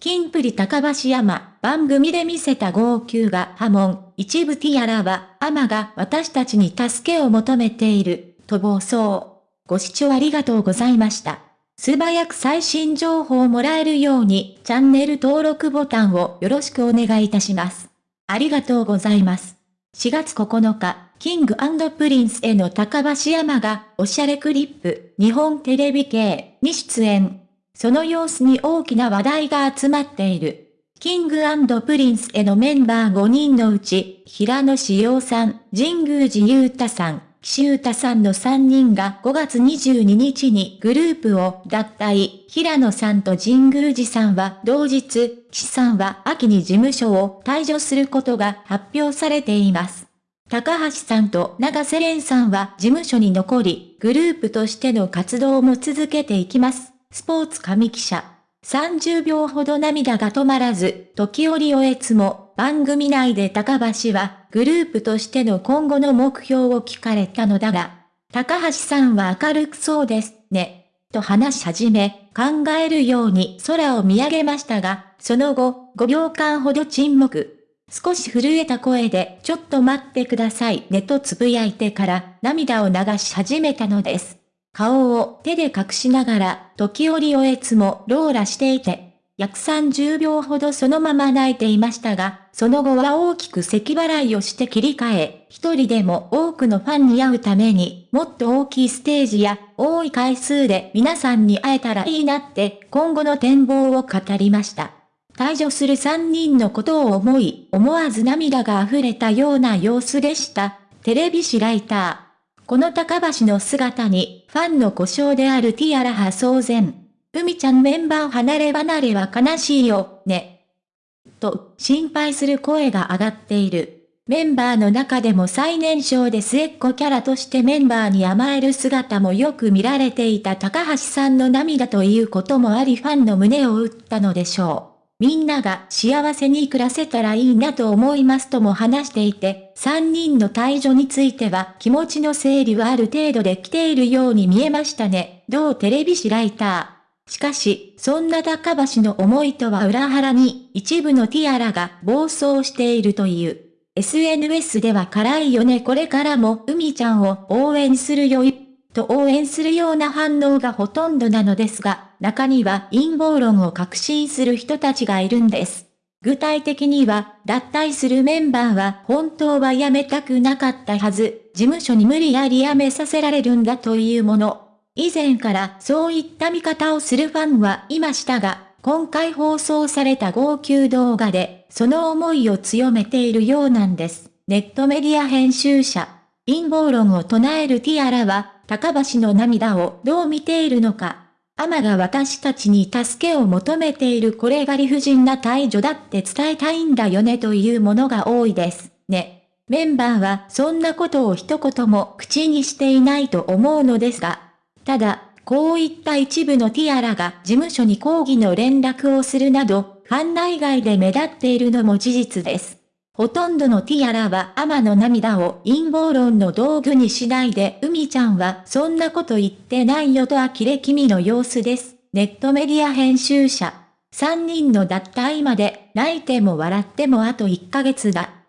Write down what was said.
金プリ高橋山、番組で見せた号泣が波紋、一部ティアラは、アマが私たちに助けを求めている、と暴走。ご視聴ありがとうございました。素早く最新情報をもらえるように、チャンネル登録ボタンをよろしくお願いいたします。ありがとうございます。4月9日、キングプリンスへの高橋山が、おしゃれクリップ、日本テレビ系に出演。その様子に大きな話題が集まっている。キングプリンスへのメンバー5人のうち、平野紫耀さん、神宮寺勇太さん、岸優太さんの3人が5月22日にグループを脱退。平野さんと神宮寺さんは同日、岸さんは秋に事務所を退所することが発表されています。高橋さんと長瀬廉さんは事務所に残り、グループとしての活動も続けていきます。スポーツ紙記者。30秒ほど涙が止まらず、時折おえつも、番組内で高橋は、グループとしての今後の目標を聞かれたのだが、高橋さんは明るくそうですね、と話し始め、考えるように空を見上げましたが、その後、5秒間ほど沈黙。少し震えた声で、ちょっと待ってくださいねとつぶやいてから涙を流し始めたのです。顔を手で隠しながら、時折おえつもローラしていて、約30秒ほどそのまま泣いていましたが、その後は大きく咳払いをして切り替え、一人でも多くのファンに会うために、もっと大きいステージや、多い回数で皆さんに会えたらいいなって、今後の展望を語りました。退場する3人のことを思い、思わず涙が溢れたような様子でした。テレビ誌ライター。この高橋の姿に、ファンの故障であるティアラ派騒然。海ちゃんメンバー離れ離れは悲しいよ、ね。と、心配する声が上がっている。メンバーの中でも最年少で末っ子キャラとしてメンバーに甘える姿もよく見られていた高橋さんの涙ということもありファンの胸を打ったのでしょう。みんなが幸せに暮らせたらいいなと思いますとも話していて、3人の退場については気持ちの整理はある程度で来ているように見えましたね。同テレビ誌ライター。しかし、そんな高橋の思いとは裏腹に、一部のティアラが暴走しているという。SNS では辛いよねこれからも海ちゃんを応援するよと応援するような反応がほとんどなのですが、中には陰謀論を確信する人たちがいるんです。具体的には、脱退するメンバーは本当は辞めたくなかったはず、事務所に無理やり辞めさせられるんだというもの。以前からそういった見方をするファンはいましたが、今回放送された号泣動画で、その思いを強めているようなんです。ネットメディア編集者。陰謀論を唱えるティアラは、高橋の涙をどう見ているのか。アマが私たちに助けを求めているこれが理不尽な退場だって伝えたいんだよねというものが多いです。ね。メンバーはそんなことを一言も口にしていないと思うのですが。ただ、こういった一部のティアラが事務所に抗議の連絡をするなど、ファン内外で目立っているのも事実です。ほとんどのティアラはアマの涙を陰謀論の道具にしないで、海ちゃんはそんなこと言ってないよと呆れ気味の様子です。ネットメディア編集者。3人の脱退まで泣いても笑ってもあと1ヶ月だ。